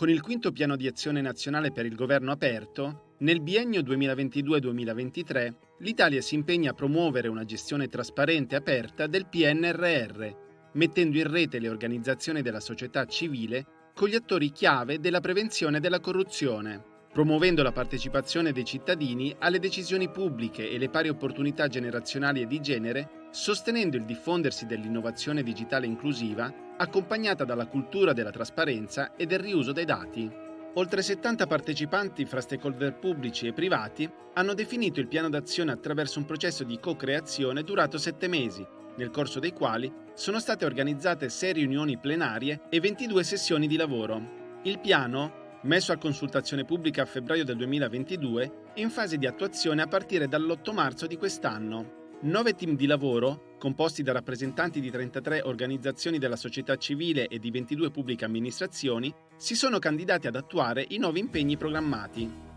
Con il quinto piano di azione nazionale per il governo aperto, nel biennio 2022-2023 l'Italia si impegna a promuovere una gestione trasparente e aperta del PNRR, mettendo in rete le organizzazioni della società civile con gli attori chiave della prevenzione della corruzione, promuovendo la partecipazione dei cittadini alle decisioni pubbliche e le pari opportunità generazionali e di genere, sostenendo il diffondersi dell'innovazione digitale inclusiva, accompagnata dalla cultura della trasparenza e del riuso dei dati. Oltre 70 partecipanti fra stakeholder pubblici e privati hanno definito il piano d'azione attraverso un processo di co-creazione durato sette mesi, nel corso dei quali sono state organizzate 6 riunioni plenarie e 22 sessioni di lavoro. Il piano messo a consultazione pubblica a febbraio del 2022, è in fase di attuazione a partire dall'8 marzo di quest'anno. Nove team di lavoro, composti da rappresentanti di 33 organizzazioni della società civile e di 22 pubbliche amministrazioni, si sono candidati ad attuare i nuovi impegni programmati.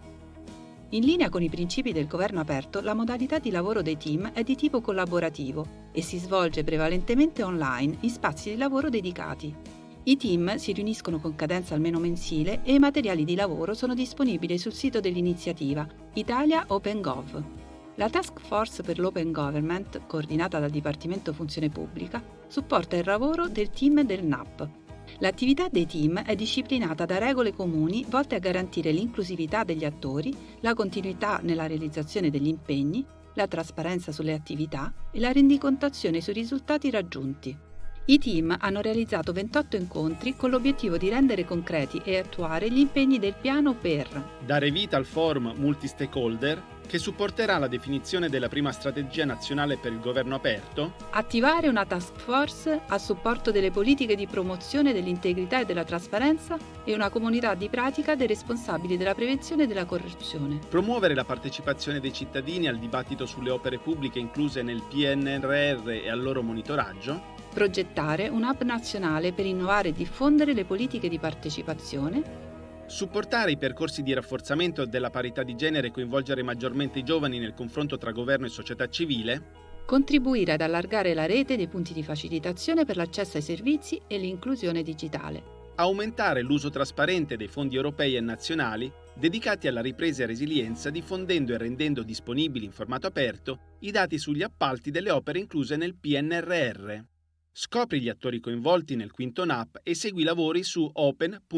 In linea con i principi del governo aperto, la modalità di lavoro dei team è di tipo collaborativo e si svolge prevalentemente online in spazi di lavoro dedicati. I team si riuniscono con cadenza almeno mensile e i materiali di lavoro sono disponibili sul sito dell'iniziativa Italia OpenGov. La Task Force per l'Open Government, coordinata dal Dipartimento Funzione Pubblica, supporta il lavoro del team del NAP. L'attività dei team è disciplinata da regole comuni volte a garantire l'inclusività degli attori, la continuità nella realizzazione degli impegni, la trasparenza sulle attività e la rendicontazione sui risultati raggiunti. I team hanno realizzato 28 incontri con l'obiettivo di rendere concreti e attuare gli impegni del piano per dare vita al forum multi-stakeholder che supporterà la definizione della prima strategia nazionale per il governo aperto, attivare una task force a supporto delle politiche di promozione dell'integrità e della trasparenza e una comunità di pratica dei responsabili della prevenzione della corruzione, promuovere la partecipazione dei cittadini al dibattito sulle opere pubbliche incluse nel PNRR e al loro monitoraggio, progettare un'app nazionale per innovare e diffondere le politiche di partecipazione, supportare i percorsi di rafforzamento della parità di genere e coinvolgere maggiormente i giovani nel confronto tra governo e società civile, contribuire ad allargare la rete dei punti di facilitazione per l'accesso ai servizi e l'inclusione digitale, aumentare l'uso trasparente dei fondi europei e nazionali dedicati alla ripresa e resilienza diffondendo e rendendo disponibili in formato aperto i dati sugli appalti delle opere incluse nel PNRR. Scopri gli attori coinvolti nel quinto NAP e segui i lavori su open.gov.it.